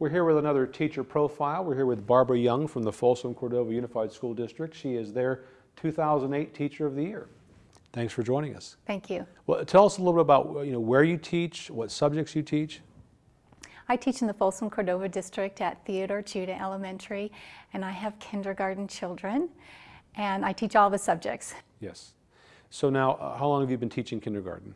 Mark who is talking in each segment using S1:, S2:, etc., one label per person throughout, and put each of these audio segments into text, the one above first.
S1: We're here with another teacher profile. We're here with Barbara Young from the Folsom Cordova Unified School District. She is their 2008 Teacher of the Year. Thanks for joining us.
S2: Thank you.
S1: Well, tell us a little bit about you know where you teach, what subjects you teach.
S2: I teach in the Folsom Cordova District at Theodore Judah Elementary, and I have kindergarten children, and I teach all the subjects.
S1: Yes. So now, uh, how long have you been teaching kindergarten?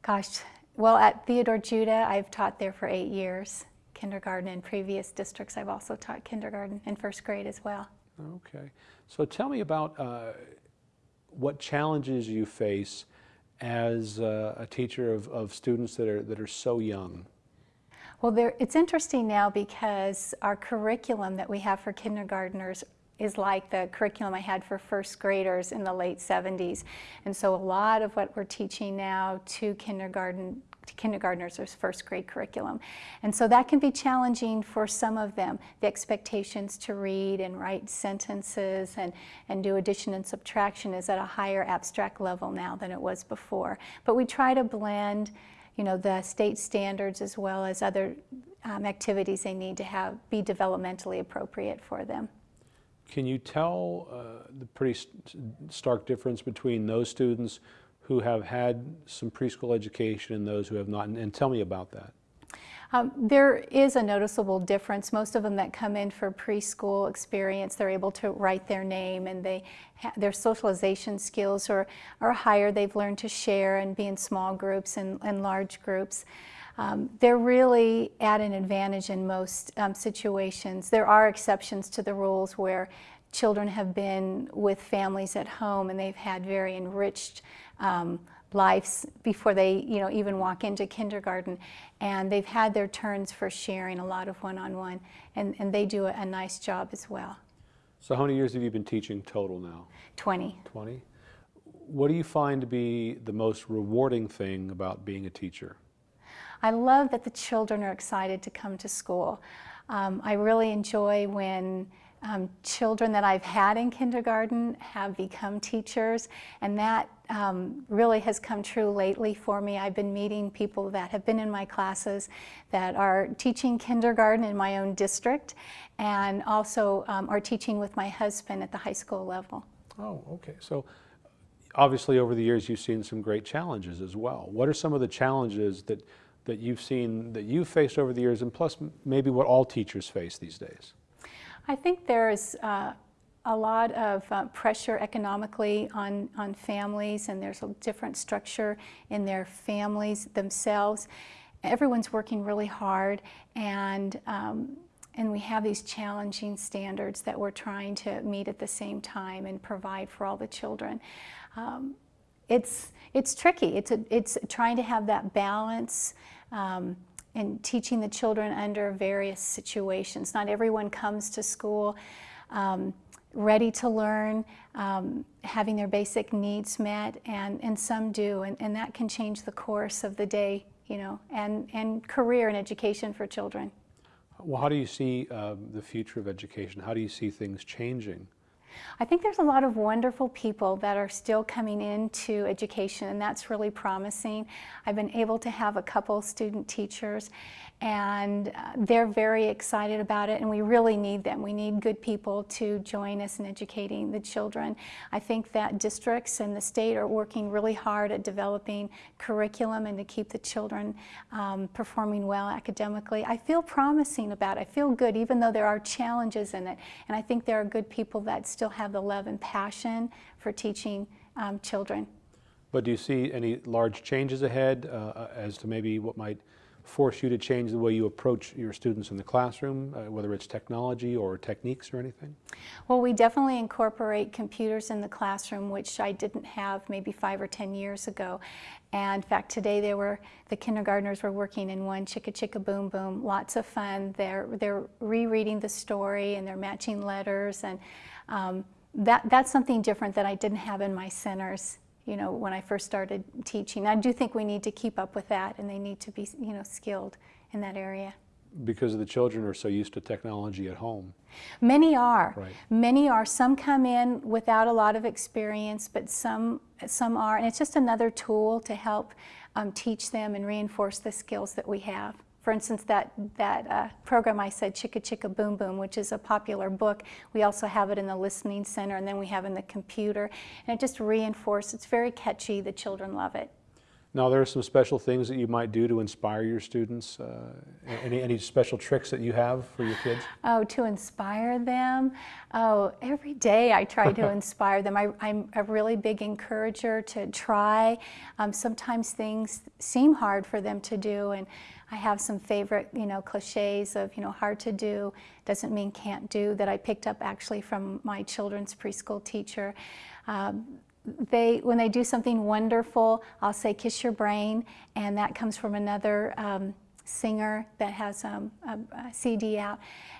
S2: Gosh, well, at Theodore Judah, I've taught there for eight years kindergarten. In previous districts, I've also taught kindergarten and first grade as well.
S1: Okay. So tell me about uh, what challenges you face as uh, a teacher of, of students that are, that are so young.
S2: Well, there, it's interesting now because our curriculum that we have for kindergartners is like the curriculum I had for first graders in the late 70s. And so a lot of what we're teaching now to kindergarten to kindergartners or first grade curriculum. And so that can be challenging for some of them, the expectations to read and write sentences and, and do addition and subtraction is at a higher abstract level now than it was before. But we try to blend you know, the state standards as well as other um, activities they need to have be developmentally appropriate for them.
S1: Can you tell uh, the pretty st stark difference between those students who have had some preschool education and those who have not? And, and tell me about that.
S2: Um, there is a noticeable difference. Most of them that come in for preschool experience, they're able to write their name and they their socialization skills are, are higher. They've learned to share and be in small groups and, and large groups. Um, they're really at an advantage in most um, situations. There are exceptions to the rules where children have been with families at home and they've had very enriched um, lives before they you know even walk into kindergarten and they've had their turns for sharing a lot of one-on-one -on -one, and, and they do a, a nice job as well.
S1: So how many years have you been teaching total now?
S2: 20.
S1: 20. What do you find to be the most rewarding thing about being a teacher?
S2: I love that the children are excited to come to school. Um, I really enjoy when um, children that I've had in kindergarten have become teachers, and that um, really has come true lately for me. I've been meeting people that have been in my classes that are teaching kindergarten in my own district, and also um, are teaching with my husband at the high school level.
S1: Oh, okay. So obviously over the years you've seen some great challenges as well. What are some of the challenges that that you've seen, that you've faced over the years, and plus maybe what all teachers face these days?
S2: I think there's uh, a lot of uh, pressure economically on, on families, and there's a different structure in their families themselves. Everyone's working really hard, and um, and we have these challenging standards that we're trying to meet at the same time and provide for all the children. Um, it's, it's tricky. It's, a, it's trying to have that balance um, and teaching the children under various situations. Not everyone comes to school um, ready to learn, um, having their basic needs met, and, and some do, and, and that can change the course of the day, you know, and, and career and education for children.
S1: Well, how do you see um, the future of education? How do you see things changing?
S2: I think there's a lot of wonderful people that are still coming into education and that's really promising. I've been able to have a couple student teachers and uh, they're very excited about it and we really need them. We need good people to join us in educating the children. I think that districts and the state are working really hard at developing curriculum and to keep the children um, performing well academically. I feel promising about it. I feel good even though there are challenges in it and I think there are good people that still have the love and passion for teaching um, children.
S1: But do you see any large changes ahead uh, as to maybe what might force you to change the way you approach your students in the classroom, uh, whether it's technology or techniques or anything?
S2: Well, we definitely incorporate computers in the classroom, which I didn't have maybe five or 10 years ago. And in fact, today they were, the kindergartners were working in one Chicka Chicka Boom Boom, lots of fun. They're, they're rereading the story and they're matching letters and um, that, that's something different that I didn't have in my centers you know, when I first started teaching. I do think we need to keep up with that and they need to be, you know, skilled in that area.
S1: Because the children are so used to technology at home.
S2: Many are.
S1: Right.
S2: Many are. Some come in without a lot of experience, but some, some are. And it's just another tool to help um, teach them and reinforce the skills that we have. For instance, that, that uh, program I said, Chicka Chicka Boom Boom, which is a popular book, we also have it in the listening center and then we have in the computer. And it just reinforces, it's very catchy, the children love it.
S1: Now, there are some special things that you might do to inspire your students. Uh, any, any special tricks that you have for your kids?
S2: Oh, to inspire them? Oh, every day I try to inspire them. I, am a really big encourager to try. Um, sometimes things seem hard for them to do, and I have some favorite, you know, cliches of, you know, hard to do doesn't mean can't do that I picked up actually from my children's preschool teacher. Um, they, when they do something wonderful, I'll say kiss your brain, and that comes from another um, singer that has um, a, a, CD out.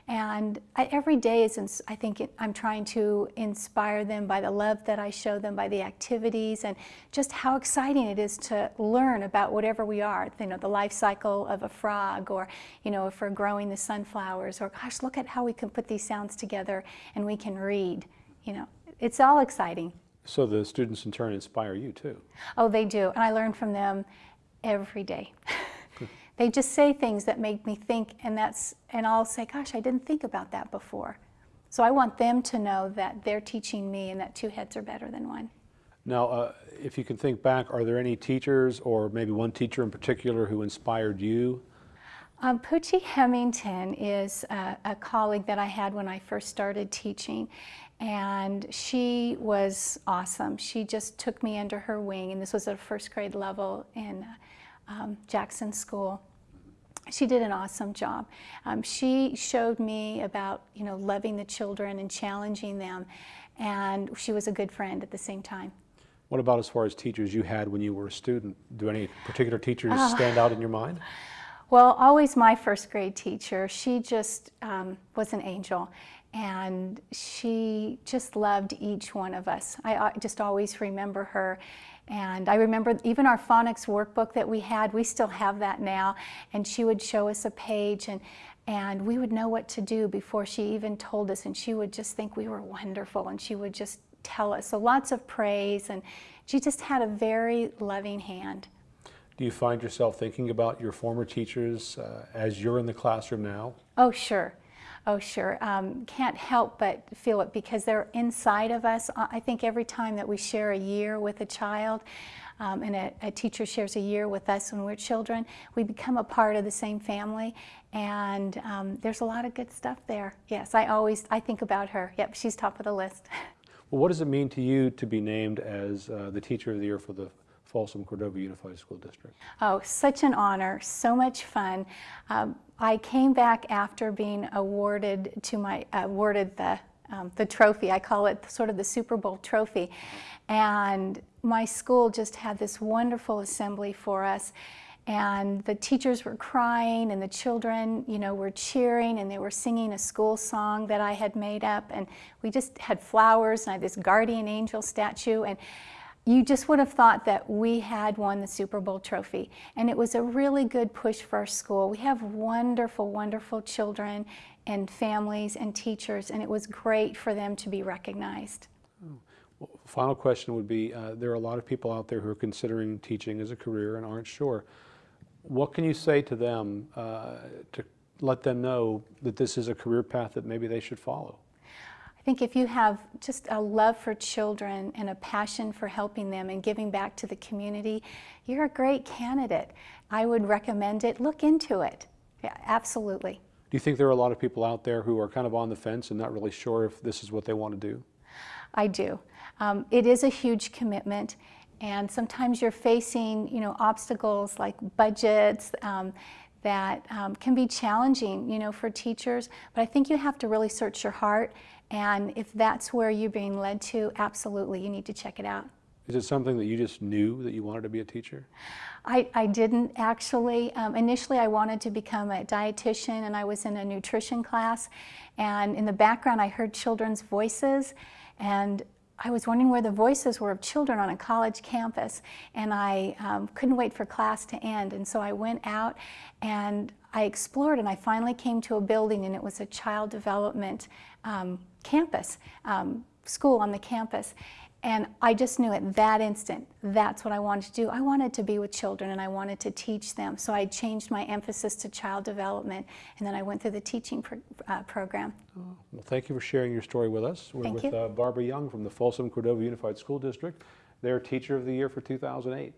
S2: And I, every day is, I think it, I'm trying to inspire them by the love that I show them, by the activities, and just how exciting it is to learn about whatever we are. You know, the life cycle of a frog, or you know, if we're growing the sunflowers, or gosh, look at how we can put these sounds together and we can read. You know, it's all exciting.
S1: So the students in turn inspire you too.
S2: Oh, they do. And I learn from them every day. they just say things that make me think and that's and I'll say, gosh, I didn't think about that before. So I want them to know that they're teaching me and that two heads are better than one.
S1: Now, uh, if you can think back, are there any teachers or maybe one teacher in particular who inspired you?
S2: Um, Poochie Hemington is a, a colleague that I had when I first started teaching and she was awesome. She just took me under her wing, and this was at a first grade level in um, Jackson School. She did an awesome job. Um, she showed me about, you know, loving the children and challenging them, and she was a good friend at the same time.
S1: What about as far as teachers you had when you were a student? Do any particular teachers oh. stand out in your mind?
S2: Well, always my first grade teacher. She just um, was an angel and she just loved each one of us. I, just always remember her. And I remember even our phonics workbook that we had, we still have that now. And she would show us a page and, and we would know what to do before she even told us. And she would just think we were wonderful and she would just tell us. So lots of praise and she just had a very loving hand.
S1: Do you find yourself thinking about your former teachers uh, as you're in the classroom now?
S2: Oh, sure. Oh, sure. Um, can't help but feel it because they're inside of us. I think every time that we share a year with a child, um, and a, a, teacher shares a year with us when we're children, we become a part of the same family. And um, there's a lot of good stuff there. Yes, I always I think about her. Yep, she's top of the list.
S1: Well, what does it mean to you to be named as uh, the Teacher of the Year for the Folsom Cordova Unified School District?
S2: Oh, such an honor, so much fun. Um, I came back after being awarded to my awarded the um, the trophy. I call it sort of the Super Bowl trophy, and my school just had this wonderful assembly for us. And the teachers were crying, and the children, you know, were cheering, and they were singing a school song that I had made up. And we just had flowers, and I had this guardian angel statue, and you just would have thought that we had won the Super Bowl trophy. And it was a really good push for our school. We have wonderful, wonderful children and families and teachers, and it was great for them to be recognized.
S1: Oh. Well, final question would be, uh, there are a lot of people out there who are considering teaching as a career and aren't sure. What can you say to them uh, to let them know that this is a career path that maybe they should follow?
S2: I think if you have just a love for children and a passion for helping them and giving back to the community, you're a great candidate. I would recommend it. Look into it. Yeah, absolutely.
S1: Do you think there are a lot of people out there who are kind of on the fence and not really sure if this is what they want to do?
S2: I do. Um, it is a huge commitment and sometimes you're facing you know obstacles like budgets um, that um, can be challenging you know for teachers but I think you have to really search your heart and if that's where you're being led to, absolutely, you need to check it out.
S1: Is it something that you just knew that you wanted to be a teacher?
S2: I, I didn't actually. Um, initially, I wanted to become a dietitian, and I was in a nutrition class. And in the background, I heard children's voices, and I was wondering where the voices were of children on a college campus, and I um, couldn't wait for class to end. And so I went out and I explored, and I finally came to a building, and it was a child development um, campus, um, school on the campus. And I just knew at that instant that's what I wanted to do. I wanted to be with children and I wanted to teach them. So I changed my emphasis to child development and then I went through the teaching pro- uh, program.
S1: Well, thank you for sharing your story with us. We're
S2: Thank
S1: with
S2: you.
S1: uh, Barbara Young from the Folsom Cordova Unified School District. Their Teacher of the Year for 2008.